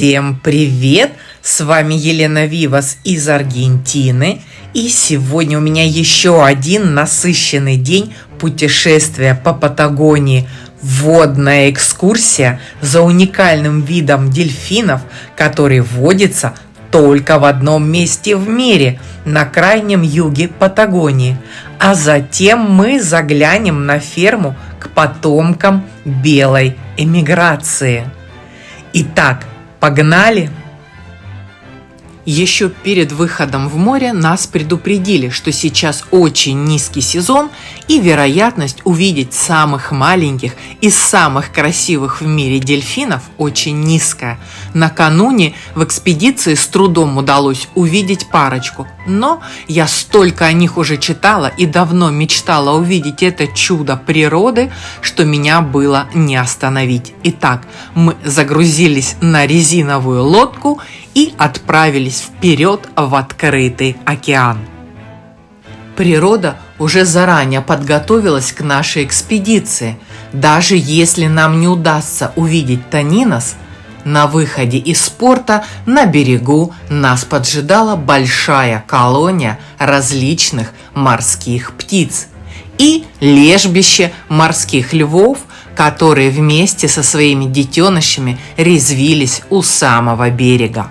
Всем привет! С вами Елена Вивас из Аргентины. И сегодня у меня еще один насыщенный день путешествия по Патагонии. Водная экскурсия за уникальным видом дельфинов, который водится только в одном месте в мире, на крайнем юге Патагонии. А затем мы заглянем на ферму к потомкам белой эмиграции. Итак, погнали! Еще перед выходом в море нас предупредили, что сейчас очень низкий сезон и вероятность увидеть самых маленьких и самых красивых в мире дельфинов очень низкая. Накануне в экспедиции с трудом удалось увидеть парочку, но я столько о них уже читала и давно мечтала увидеть это чудо природы, что меня было не остановить. Итак, мы загрузились на резиновую лодку и отправились вперед в открытый океан. Природа уже заранее подготовилась к нашей экспедиции. Даже если нам не удастся увидеть Танинос, на выходе из порта на берегу нас поджидала большая колония различных морских птиц и лежбище морских львов, которые вместе со своими детенышами резвились у самого берега.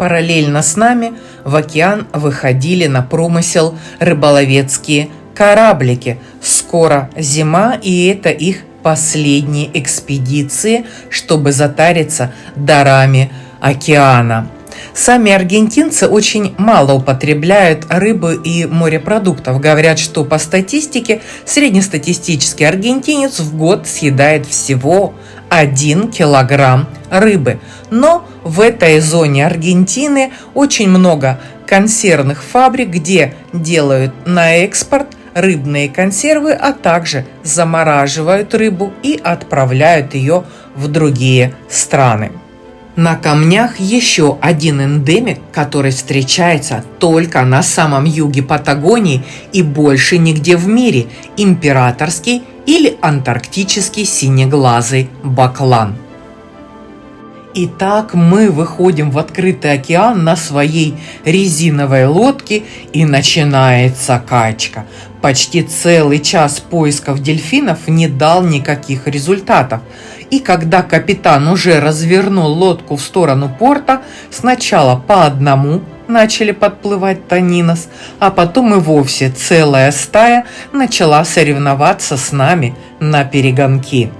Параллельно с нами в океан выходили на промысел рыболовецкие кораблики. Скоро зима, и это их последние экспедиции, чтобы затариться дарами океана. Сами аргентинцы очень мало употребляют рыбы и морепродуктов. Говорят, что по статистике среднестатистический аргентинец в год съедает всего 1 килограмм рыбы. Но в этой зоне Аргентины очень много консервных фабрик, где делают на экспорт рыбные консервы, а также замораживают рыбу и отправляют ее в другие страны. На камнях еще один эндемик, который встречается только на самом юге Патагонии и больше нигде в мире – императорский или антарктический синеглазый баклан. Итак, мы выходим в открытый океан на своей резиновой лодке и начинается качка. Почти целый час поисков дельфинов не дал никаких результатов. И когда капитан уже развернул лодку в сторону порта, сначала по одному начали подплывать Танинос, а потом и вовсе целая стая начала соревноваться с нами на перегонки.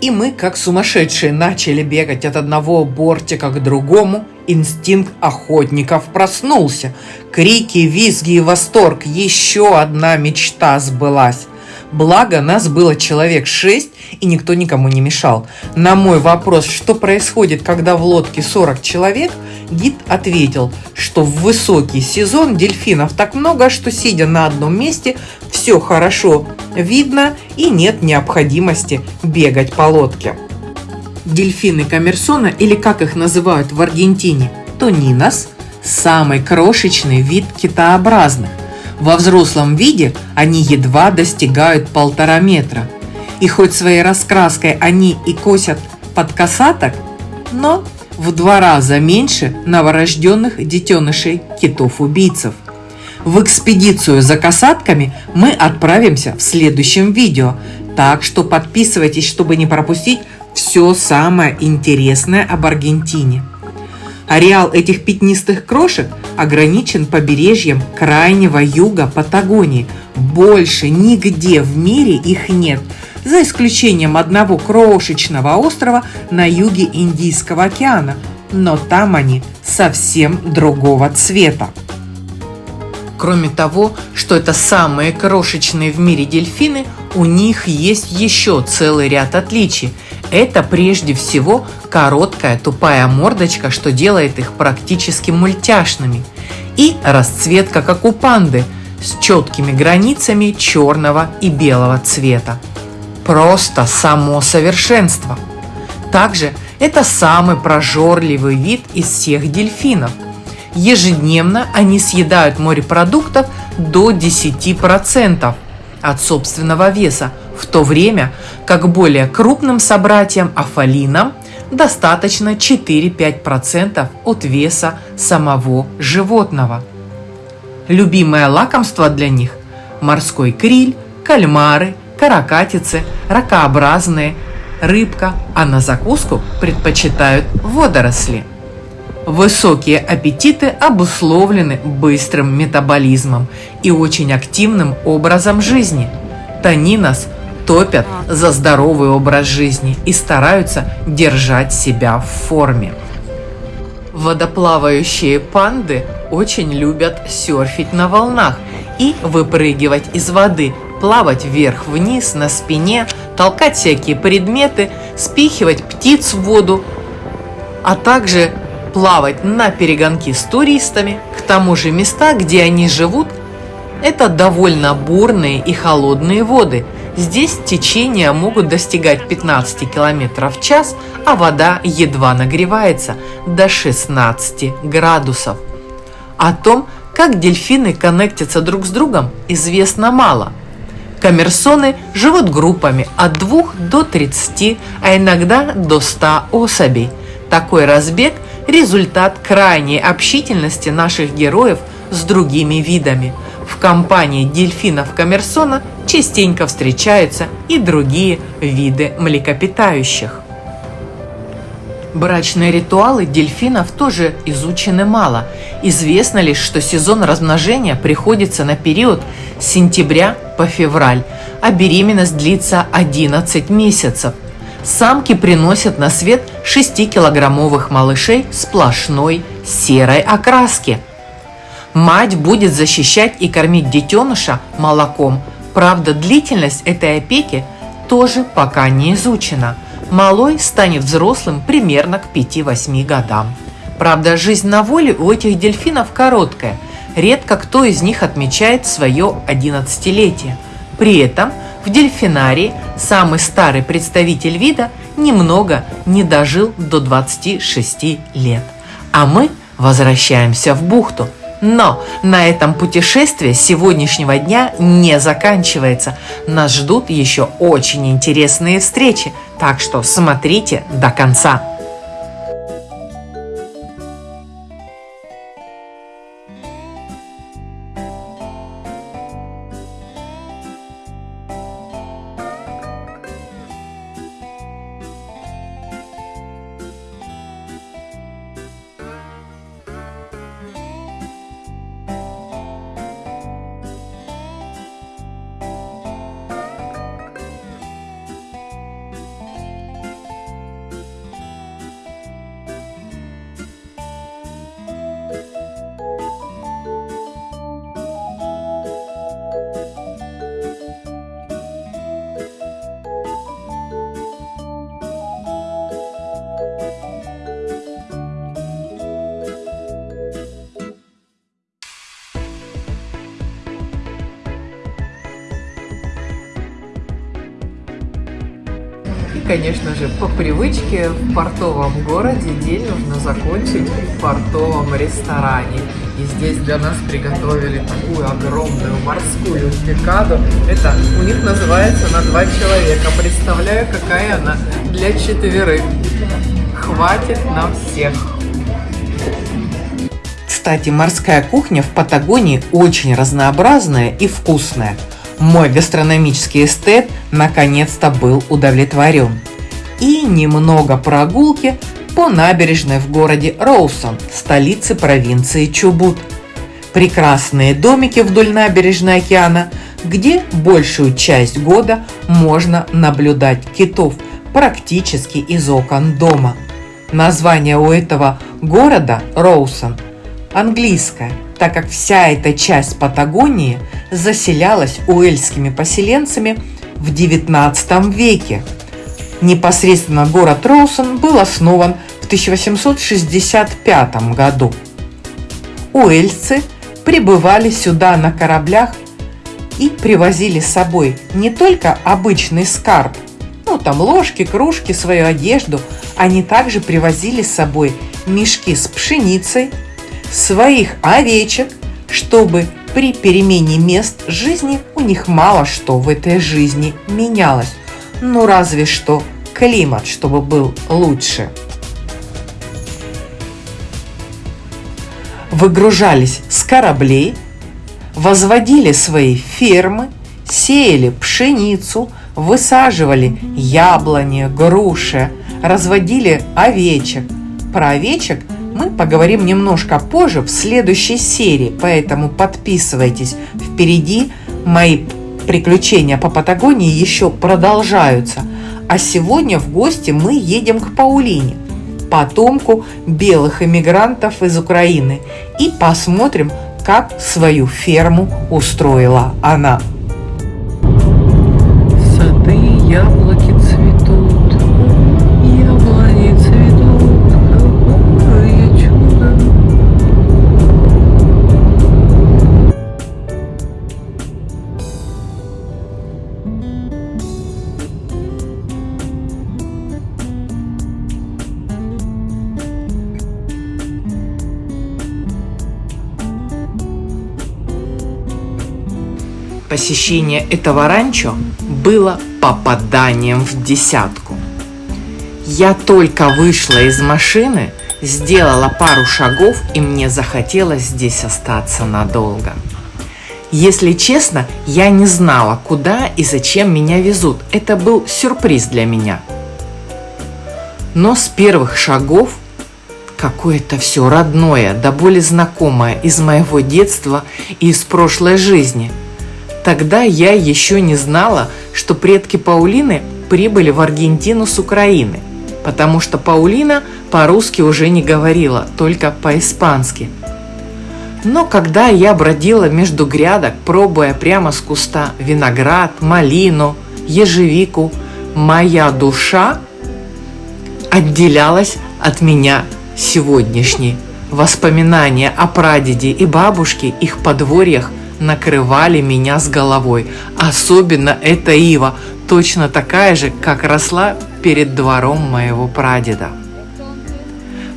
И мы, как сумасшедшие, начали бегать от одного бортика к другому. Инстинкт охотников проснулся. Крики, визги и восторг. Еще одна мечта сбылась. Благо, нас было человек шесть, и никто никому не мешал. На мой вопрос, что происходит, когда в лодке 40 человек, гид ответил, что в высокий сезон дельфинов так много, что сидя на одном месте, все хорошо видно и нет необходимости бегать по лодке. Дельфины Коммерсона, или как их называют в Аргентине, тонинос, самый крошечный вид китообразных – во взрослом виде они едва достигают полтора метра. И хоть своей раскраской они и косят под косаток, но в два раза меньше новорожденных детенышей китов-убийцев. В экспедицию за касатками мы отправимся в следующем видео, так что подписывайтесь, чтобы не пропустить все самое интересное об Аргентине. Ареал этих пятнистых крошек ограничен побережьем крайнего юга Патагонии. Больше нигде в мире их нет, за исключением одного крошечного острова на юге Индийского океана, но там они совсем другого цвета. Кроме того, что это самые крошечные в мире дельфины, у них есть еще целый ряд отличий – это прежде всего короткая тупая мордочка, что делает их практически мультяшными. И расцветка, как у панды, с четкими границами черного и белого цвета. Просто само совершенство. Также это самый прожорливый вид из всех дельфинов. Ежедневно они съедают морепродуктов до 10% от собственного веса, в то время как более крупным собратьям афалинам достаточно 4-5% от веса самого животного. Любимое лакомство для них – морской криль, кальмары, каракатицы, ракообразные, рыбка, а на закуску предпочитают водоросли. Высокие аппетиты обусловлены быстрым метаболизмом и очень активным образом жизни. Танинос – топят за здоровый образ жизни и стараются держать себя в форме. Водоплавающие панды очень любят серфить на волнах и выпрыгивать из воды, плавать вверх-вниз на спине, толкать всякие предметы, спихивать птиц в воду, а также плавать на перегонки с туристами. К тому же места, где они живут, это довольно бурные и холодные воды – Здесь течения могут достигать 15 км в час, а вода едва нагревается до 16 градусов. О том, как дельфины коннектятся друг с другом, известно мало. Коммерсоны живут группами от 2 до 30, а иногда до 100 особей. Такой разбег – результат крайней общительности наших героев с другими видами – в компании дельфинов Коммерсона частенько встречаются и другие виды млекопитающих. Брачные ритуалы дельфинов тоже изучены мало. Известно лишь, что сезон размножения приходится на период с сентября по февраль, а беременность длится 11 месяцев. Самки приносят на свет 6-килограммовых малышей сплошной серой окраски – Мать будет защищать и кормить детеныша молоком. Правда, длительность этой опеки тоже пока не изучена. Малой станет взрослым примерно к 5-8 годам. Правда, жизнь на воле у этих дельфинов короткая. Редко кто из них отмечает свое 11-летие. При этом в дельфинарии самый старый представитель вида немного не дожил до 26 лет. А мы возвращаемся в бухту – но на этом путешествие сегодняшнего дня не заканчивается. Нас ждут еще очень интересные встречи, так что смотрите до конца. Конечно же, по привычке в портовом городе день нужно закончить в портовом ресторане. И здесь для нас приготовили такую огромную морскую пикаду. Это у них называется на два человека. Представляю, какая она для четверых. Хватит на всех. Кстати, морская кухня в Патагонии очень разнообразная и вкусная. Мой гастрономический эстет наконец-то был удовлетворен. И немного прогулки по набережной в городе Роусон, столице провинции Чубут. Прекрасные домики вдоль набережной океана, где большую часть года можно наблюдать китов практически из окон дома. Название у этого города Роусон английское, так как вся эта часть Патагонии заселялась уэльскими поселенцами в XIX веке. Непосредственно город Роусон был основан в 1865 году. Уэльцы прибывали сюда на кораблях и привозили с собой не только обычный скарб, ну там ложки, кружки, свою одежду, они также привозили с собой мешки с пшеницей, своих овечек, чтобы при перемене мест жизни у них мало что в этой жизни менялось. Ну разве что климат, чтобы был лучше. Выгружались с кораблей, возводили свои фермы, сеяли пшеницу, высаживали яблони, груши, разводили овечек. Про овечек – мы поговорим немножко позже в следующей серии, поэтому подписывайтесь. Впереди мои приключения по Патагонии еще продолжаются. А сегодня в гости мы едем к Паулине, потомку белых эмигрантов из Украины, и посмотрим, как свою ферму устроила она. Сады, яблоки, Посещение этого ранчо было попаданием в десятку. Я только вышла из машины, сделала пару шагов, и мне захотелось здесь остаться надолго. Если честно, я не знала, куда и зачем меня везут. Это был сюрприз для меня. Но с первых шагов какое-то все родное, да более знакомое из моего детства и из прошлой жизни – Тогда я еще не знала, что предки Паулины прибыли в Аргентину с Украины, потому что Паулина по-русски уже не говорила, только по-испански. Но когда я бродила между грядок, пробуя прямо с куста виноград, малину, ежевику, моя душа отделялась от меня сегодняшней. Воспоминания о прадеде и бабушке, их подворьях накрывали меня с головой. Особенно эта ива, точно такая же, как росла перед двором моего прадеда.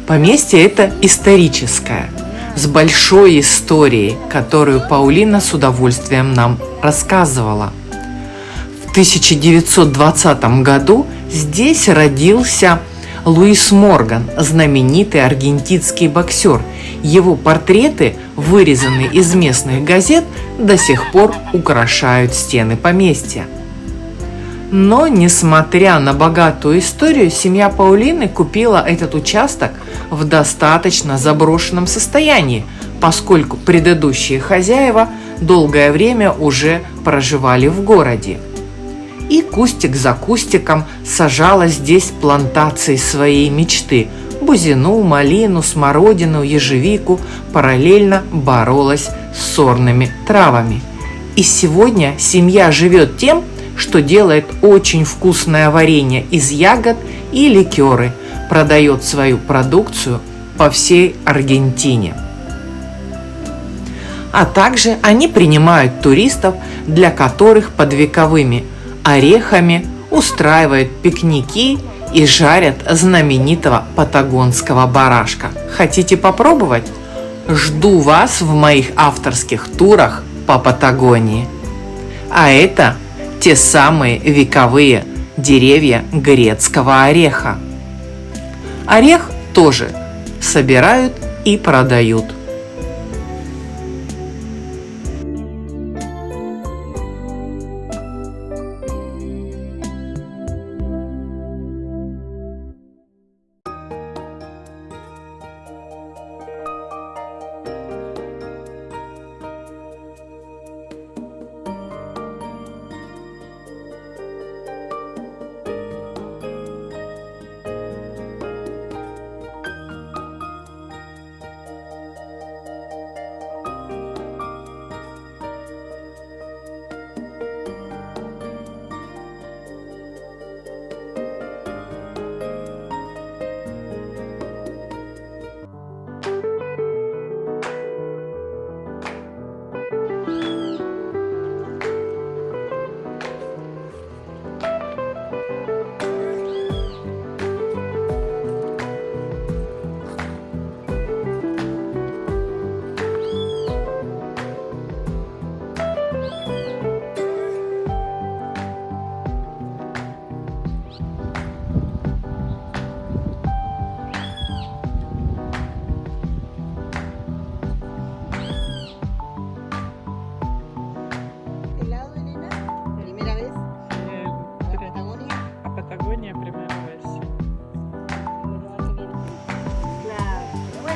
Поместье это историческое, с большой историей, которую Паулина с удовольствием нам рассказывала. В 1920 году здесь родился Луис Морган, знаменитый аргентинский боксер. Его портреты, вырезанные из местных газет, до сих пор украшают стены поместья. Но, несмотря на богатую историю, семья Паулины купила этот участок в достаточно заброшенном состоянии, поскольку предыдущие хозяева долгое время уже проживали в городе – и кустик за кустиком сажала здесь плантации своей мечты. Бузину, малину, смородину, ежевику параллельно боролась с сорными травами. И сегодня семья живет тем, что делает очень вкусное варенье из ягод и ликеры, продает свою продукцию по всей Аргентине. А также они принимают туристов, для которых под вековыми орехами устраивают пикники и жарят знаменитого патагонского барашка. Хотите попробовать? Жду вас в моих авторских турах по Патагонии. А это те самые вековые деревья грецкого ореха. Орех тоже собирают и продают –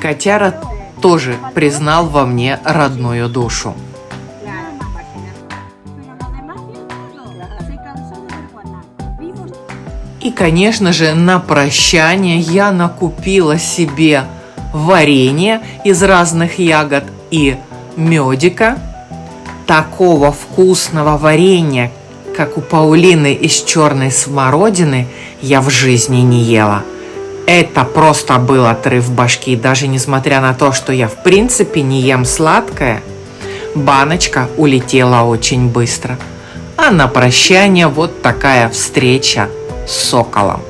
Котяра тоже признал во мне родную душу. И, конечно же, на прощание я накупила себе варенье из разных ягод и медика. Такого вкусного варенья, как у Паулины из черной смородины, я в жизни не ела – это просто был отрыв башки, даже несмотря на то, что я в принципе не ем сладкое, баночка улетела очень быстро. А на прощание вот такая встреча с соколом.